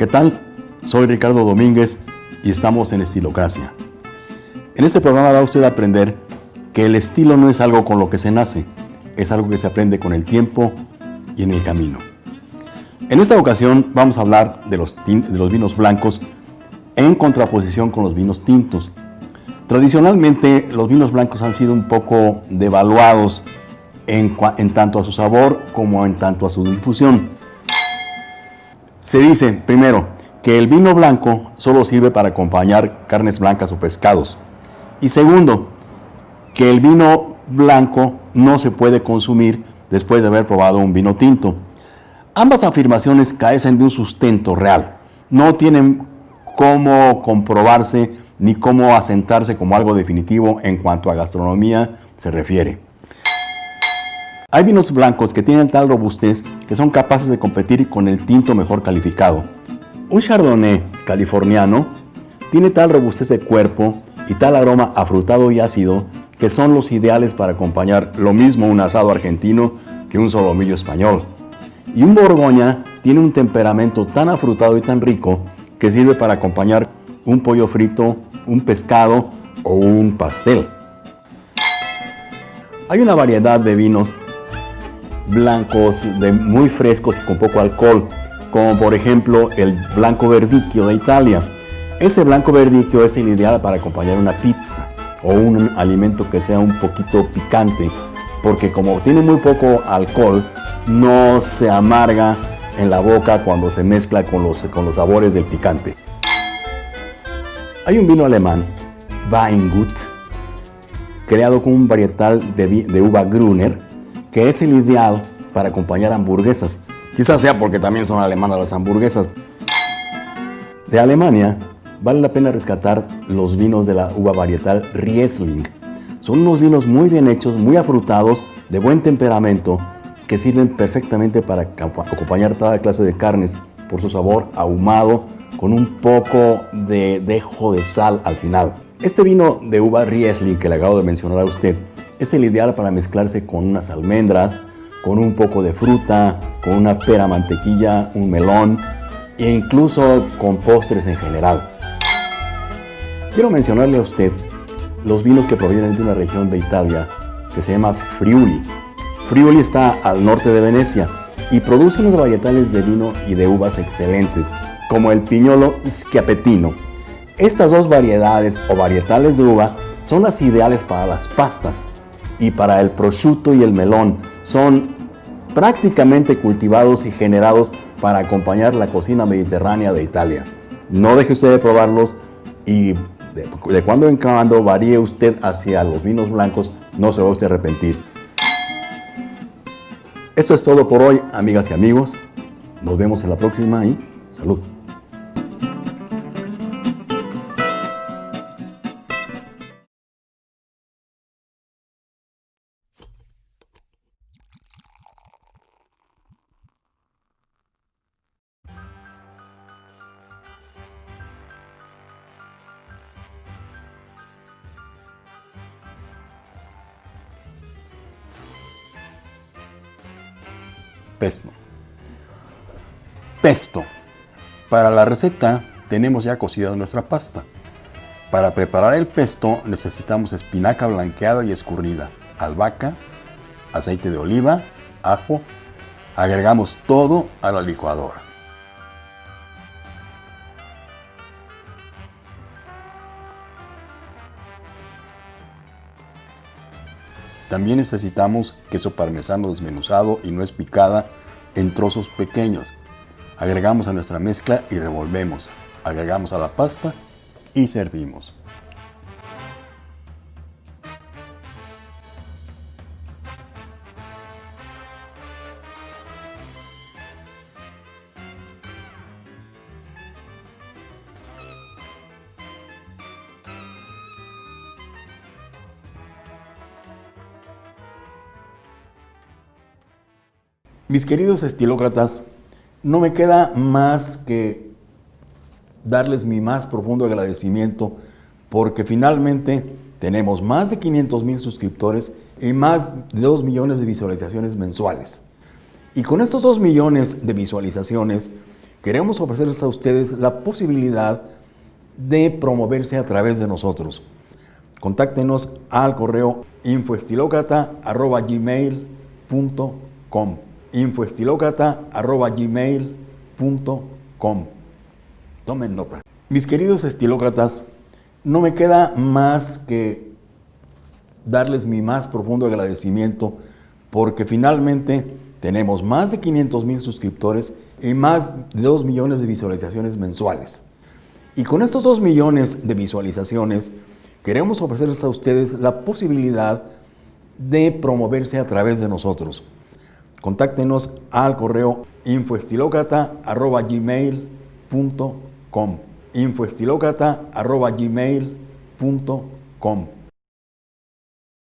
¿Qué tal? Soy Ricardo Domínguez y estamos en Estilocracia. En este programa va usted a aprender que el estilo no es algo con lo que se nace, es algo que se aprende con el tiempo y en el camino. En esta ocasión vamos a hablar de los, de los vinos blancos en contraposición con los vinos tintos. Tradicionalmente los vinos blancos han sido un poco devaluados en, en tanto a su sabor como en tanto a su difusión. Se dice, primero, que el vino blanco solo sirve para acompañar carnes blancas o pescados. Y segundo, que el vino blanco no se puede consumir después de haber probado un vino tinto. Ambas afirmaciones carecen de un sustento real. No tienen cómo comprobarse ni cómo asentarse como algo definitivo en cuanto a gastronomía se refiere. Hay vinos blancos que tienen tal robustez que son capaces de competir con el tinto mejor calificado. Un Chardonnay californiano tiene tal robustez de cuerpo y tal aroma afrutado y ácido que son los ideales para acompañar lo mismo un asado argentino que un solomillo español. Y un Borgoña tiene un temperamento tan afrutado y tan rico que sirve para acompañar un pollo frito, un pescado o un pastel. Hay una variedad de vinos blancos de muy frescos y con poco alcohol, como por ejemplo el blanco verdicchio de Italia. Ese blanco verdicchio es el ideal para acompañar una pizza o un alimento que sea un poquito picante, porque como tiene muy poco alcohol, no se amarga en la boca cuando se mezcla con los, con los sabores del picante. Hay un vino alemán, Weingut, creado con un varietal de, de uva Gruner, que es el ideal para acompañar hamburguesas. Quizás sea porque también son alemanas las hamburguesas. De Alemania, vale la pena rescatar los vinos de la uva varietal Riesling. Son unos vinos muy bien hechos, muy afrutados, de buen temperamento, que sirven perfectamente para acompañar toda clase de carnes por su sabor ahumado, con un poco de dejo de sal al final. Este vino de uva Riesling que le acabo de mencionar a usted es el ideal para mezclarse con unas almendras, con un poco de fruta, con una pera mantequilla, un melón e incluso con postres en general. Quiero mencionarle a usted los vinos que provienen de una región de Italia que se llama Friuli. Friuli está al norte de Venecia y produce unos varietales de vino y de uvas excelentes, como el Piñolo Schiapettino. Estas dos variedades o varietales de uva son las ideales para las pastas, y para el prosciutto y el melón. Son prácticamente cultivados y generados para acompañar la cocina mediterránea de Italia. No deje usted de probarlos y de, cuando en cuando varíe usted hacia los vinos blancos, no se va a usted a arrepentir. Esto es todo por hoy, amigas y amigos. Nos vemos en la próxima y salud. Pesto. Pesto. Para la receta tenemos ya cocida nuestra pasta. Para preparar el pesto necesitamos espinaca blanqueada y escurrida, albahaca, aceite de oliva, ajo. Agregamos todo a la licuadora. También necesitamos queso parmesano desmenuzado y nuez picada en trozos pequeños. Agregamos a nuestra mezcla y revolvemos. Agregamos a la pasta y servimos. Mis queridos estilócratas, no me queda más que darles mi más profundo agradecimiento porque finalmente tenemos más de 500 mil suscriptores y más de 2 millones de visualizaciones mensuales. Y con estos 2 millones de visualizaciones, queremos ofrecerles a ustedes la posibilidad de promoverse a través de nosotros. Contáctenos al correo infoestilocrata.gmail.com infoestilocrata.gmail.com Tomen nota. Mis queridos estilócratas, no me queda más que darles mi más profundo agradecimiento porque finalmente tenemos más de 500 mil suscriptores y más de 2 millones de visualizaciones mensuales. Y con estos 2 millones de visualizaciones, queremos ofrecerles a ustedes la posibilidad de promoverse a través de nosotros. Contáctenos al correo infoestilocrata.gmail.com infoestilocrata.gmail.com